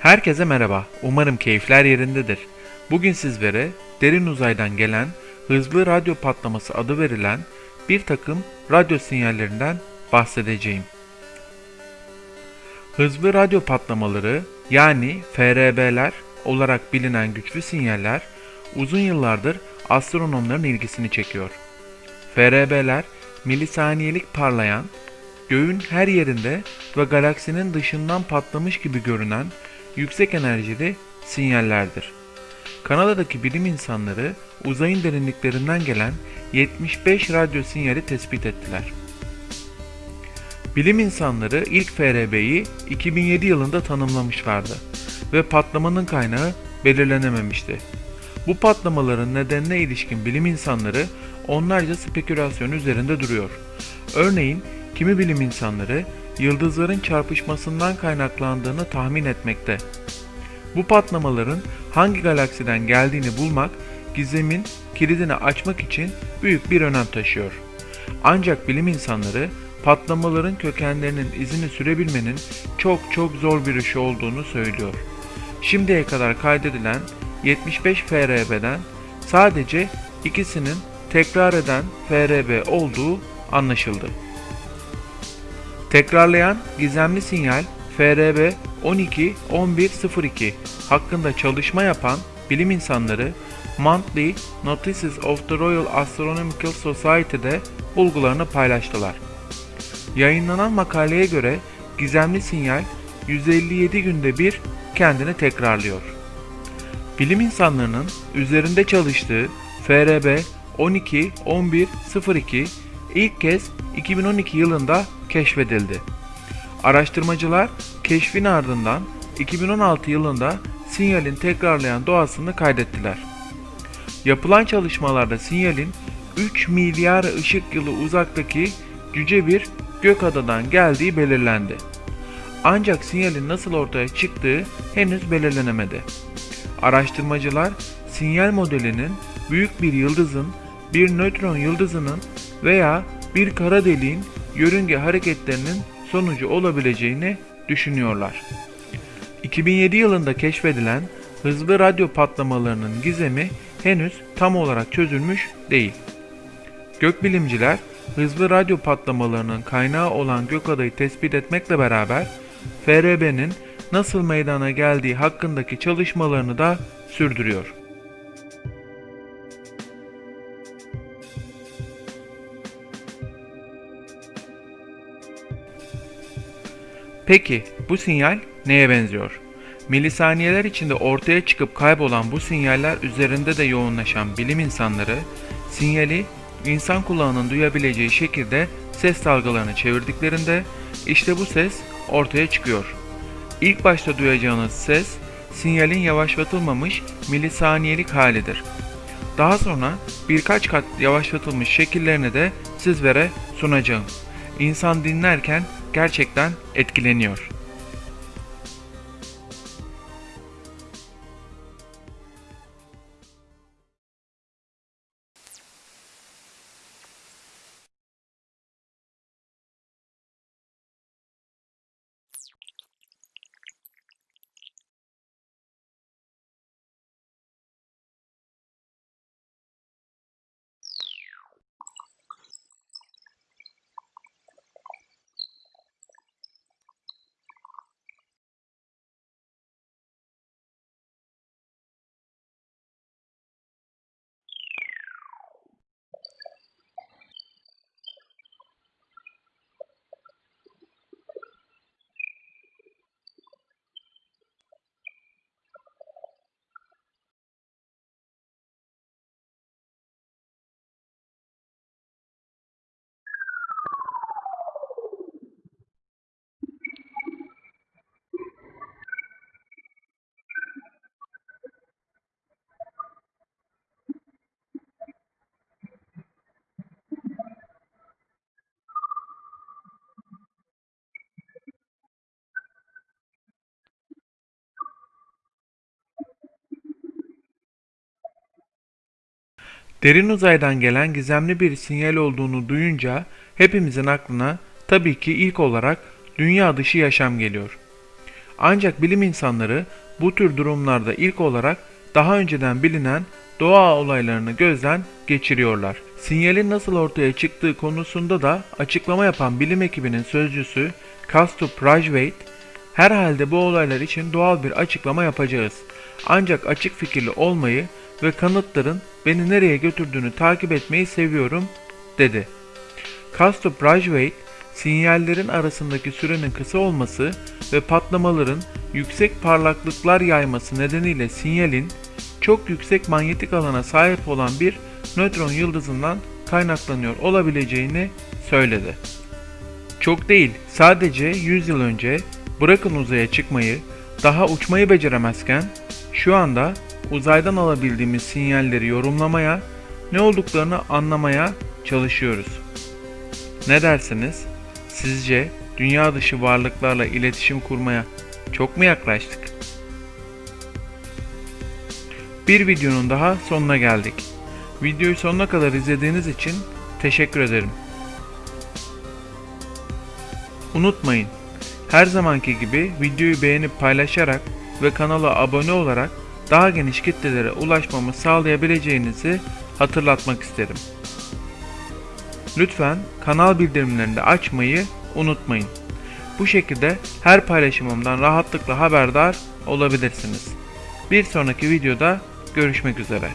Herkese merhaba. Umarım keyifler yerindedir. Bugün sizlere derin uzaydan gelen hızlı radyo patlaması adı verilen bir takım radyo sinyallerinden bahsedeceğim. Hızlı radyo patlamaları yani FRB'ler olarak bilinen güçlü sinyaller uzun yıllardır astronomların ilgisini çekiyor. FRB'ler milisaniyelik parlayan, göğün her yerinde ve galaksinin dışından patlamış gibi görünen yüksek enerjili sinyallerdir. Kanada'daki bilim insanları uzayın derinliklerinden gelen 75 radyo sinyali tespit ettiler. Bilim insanları ilk FRB'yi 2007 yılında tanımlamışlardı ve patlamanın kaynağı belirlenememişti. Bu patlamaların nedenine ilişkin bilim insanları onlarca spekülasyon üzerinde duruyor. Örneğin kimi bilim insanları yıldızların çarpışmasından kaynaklandığını tahmin etmekte. Bu patlamaların hangi galaksiden geldiğini bulmak, gizemin kilidini açmak için büyük bir önem taşıyor. Ancak bilim insanları patlamaların kökenlerinin izini sürebilmenin çok çok zor bir iş olduğunu söylüyor. Şimdiye kadar kaydedilen 75 FRB'den sadece ikisinin tekrar eden FRB olduğu anlaşıldı. Tekrarlayan gizemli sinyal FRB 12-1102 hakkında çalışma yapan bilim insanları Monthly Notices of the Royal Astronomical Society'de bulgularını paylaştılar. Yayınlanan makaleye göre gizemli sinyal 157 günde bir kendini tekrarlıyor. Bilim insanlarının üzerinde çalıştığı FRB 12-1102 ilk kez 2012 yılında keşfedildi. Araştırmacılar keşfin ardından 2016 yılında sinyalin tekrarlayan doğasını kaydettiler. Yapılan çalışmalarda sinyalin 3 milyar ışık yılı uzaktaki cüce bir gök adadan geldiği belirlendi. Ancak sinyalin nasıl ortaya çıktığı henüz belirlenemedi. Araştırmacılar sinyal modelinin büyük bir yıldızın, bir nötron yıldızının veya bir kara deliğin yörünge hareketlerinin sonucu olabileceğini düşünüyorlar. 2007 yılında keşfedilen hızlı radyo patlamalarının gizemi henüz tam olarak çözülmüş değil. Gökbilimciler hızlı radyo patlamalarının kaynağı olan gökadayı tespit etmekle beraber FRB'nin nasıl meydana geldiği hakkındaki çalışmalarını da sürdürüyor. Peki bu sinyal neye benziyor? Milisaniyeler içinde ortaya çıkıp kaybolan bu sinyaller üzerinde de yoğunlaşan bilim insanları sinyali insan kulağının duyabileceği şekilde ses dalgalarını çevirdiklerinde işte bu ses ortaya çıkıyor. İlk başta duyacağınız ses sinyalin yavaşlatılmamış milisaniyelik halidir. Daha sonra birkaç kat yavaşlatılmış şekillerini de sizlere sunacağım. İnsan dinlerken gerçekten etkileniyor. Derin uzaydan gelen gizemli bir sinyal olduğunu duyunca hepimizin aklına tabii ki ilk olarak dünya dışı yaşam geliyor. Ancak bilim insanları bu tür durumlarda ilk olarak daha önceden bilinen doğa olaylarını gözden geçiriyorlar. Sinyalin nasıl ortaya çıktığı konusunda da açıklama yapan bilim ekibinin sözcüsü Kastup Rajvait, herhalde bu olaylar için doğal bir açıklama yapacağız. Ancak açık fikirli olmayı ve kanıtların beni nereye götürdüğünü takip etmeyi seviyorum, dedi. Kastup Rajvait, sinyallerin arasındaki sürenin kısa olması ve patlamaların yüksek parlaklıklar yayması nedeniyle sinyalin çok yüksek manyetik alana sahip olan bir nötron yıldızından kaynaklanıyor olabileceğini söyledi. Çok değil, sadece 100 yıl önce bırakın uzaya çıkmayı, daha uçmayı beceremezken şu anda uzaydan alabildiğimiz sinyalleri yorumlamaya, ne olduklarını anlamaya çalışıyoruz. Ne dersiniz? Sizce dünya dışı varlıklarla iletişim kurmaya çok mu yaklaştık? Bir videonun daha sonuna geldik. Videoyu sonuna kadar izlediğiniz için teşekkür ederim. Unutmayın, her zamanki gibi videoyu beğenip paylaşarak ve kanala abone olarak daha geniş kitlelere ulaşmamı sağlayabileceğinizi hatırlatmak isterim. Lütfen kanal bildirimlerini de açmayı unutmayın. Bu şekilde her paylaşımımdan rahatlıkla haberdar olabilirsiniz. Bir sonraki videoda görüşmek üzere.